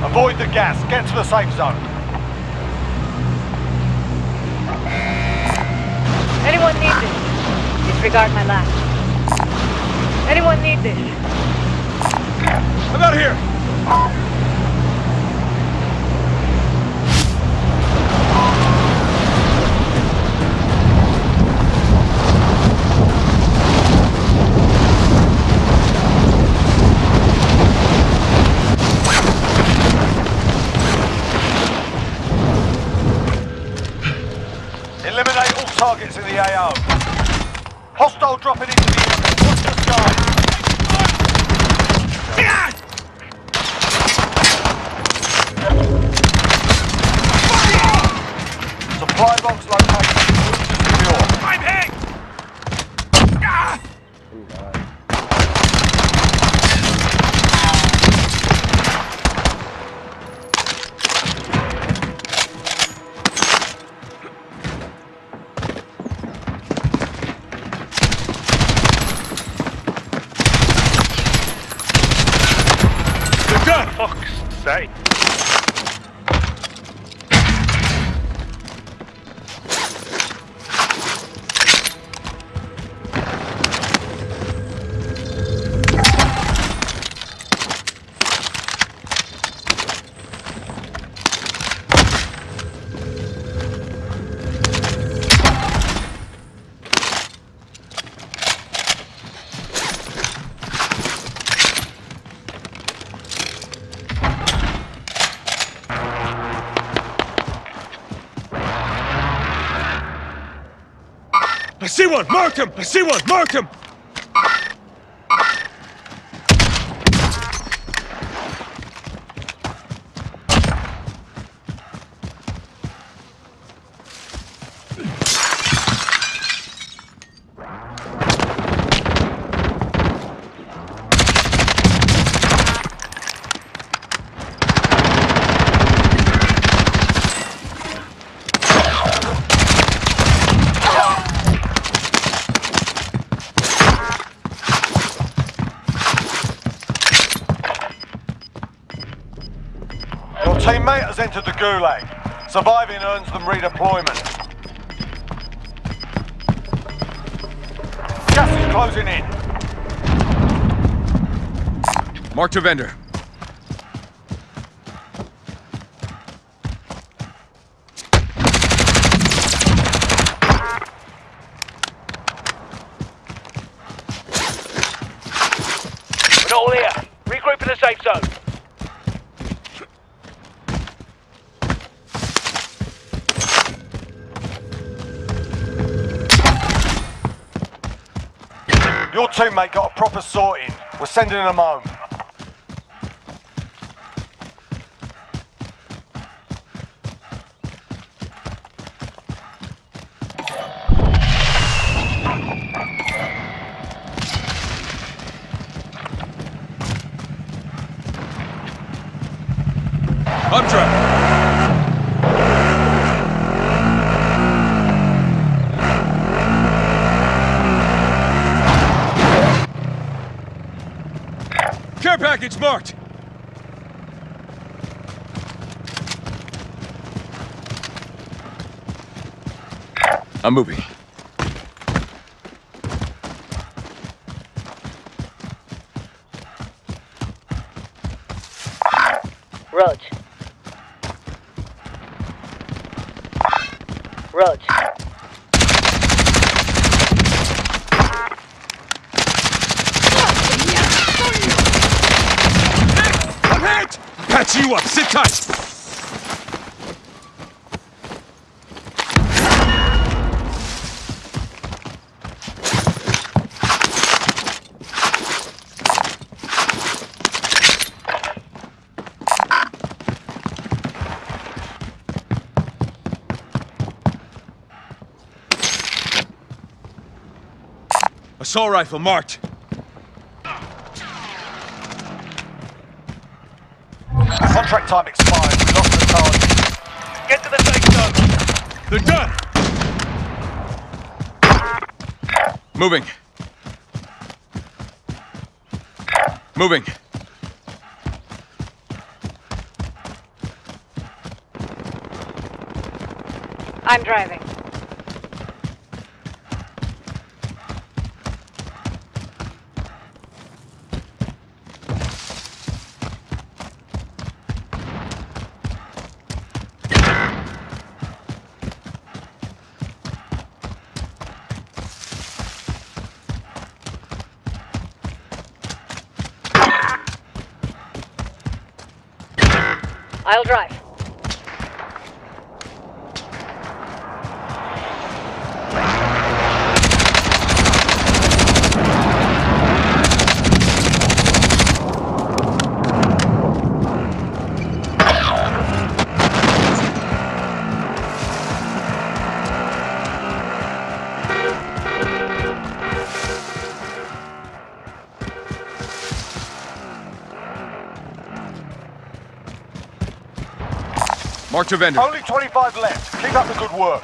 Avoid the gas. Get to the safe zone. Anyone need this? Disregard my last. Anyone need this? I'm out of here. Targets in the AO. Hostile dropping into the. Watch the skies. Supply box located. Fuck's sake. See one! Mark him! I see one! Mark him! Teammate has entered the Gulag. Surviving earns them redeployment. Gas is closing in. Mark to vendor. We're not all here. Regroup in the safe zone. Your teammate got a proper sorting. We're sending them home. Up. Package marked. I'm moving. Roach. Roach. I'm hit! Patch you up. Sit tight. Assault rifle marked. Contract time expired. We lost the target. Get to the safe zone. They're done. Moving. Moving. I'm driving. I'll drive. Mark your vendor. Only 25 left. Keep up the good work.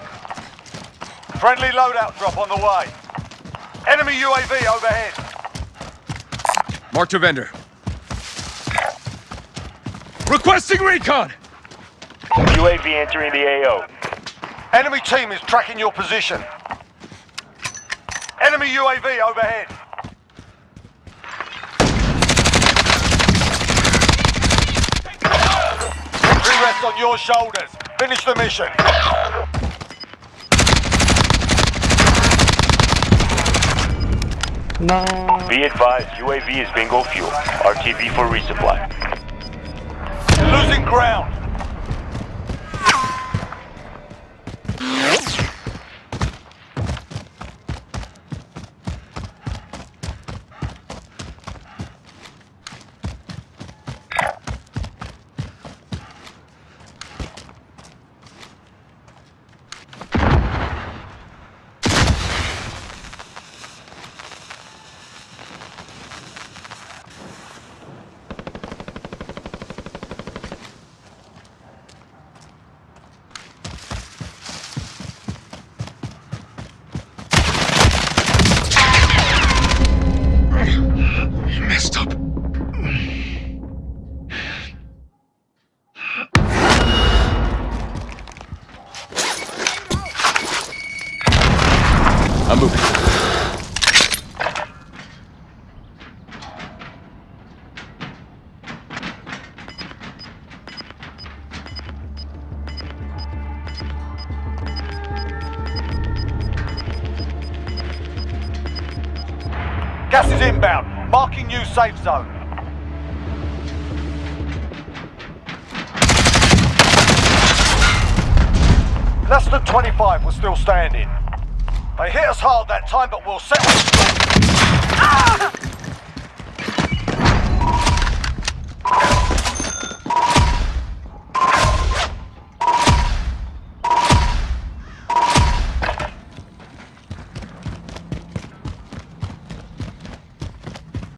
Friendly loadout drop on the way. Enemy UAV overhead. Mark your vendor. Requesting recon! UAV entering the AO. Enemy team is tracking your position. Enemy UAV overhead. Victory on your shoulders. Finish the mission. Be advised, UAV is bingo fuel. RTB for resupply. Losing ground. I'm moving. Gas is inbound. Marking new safe zone. Less than 25 were still standing. They hit us hard that time, but we'll settle.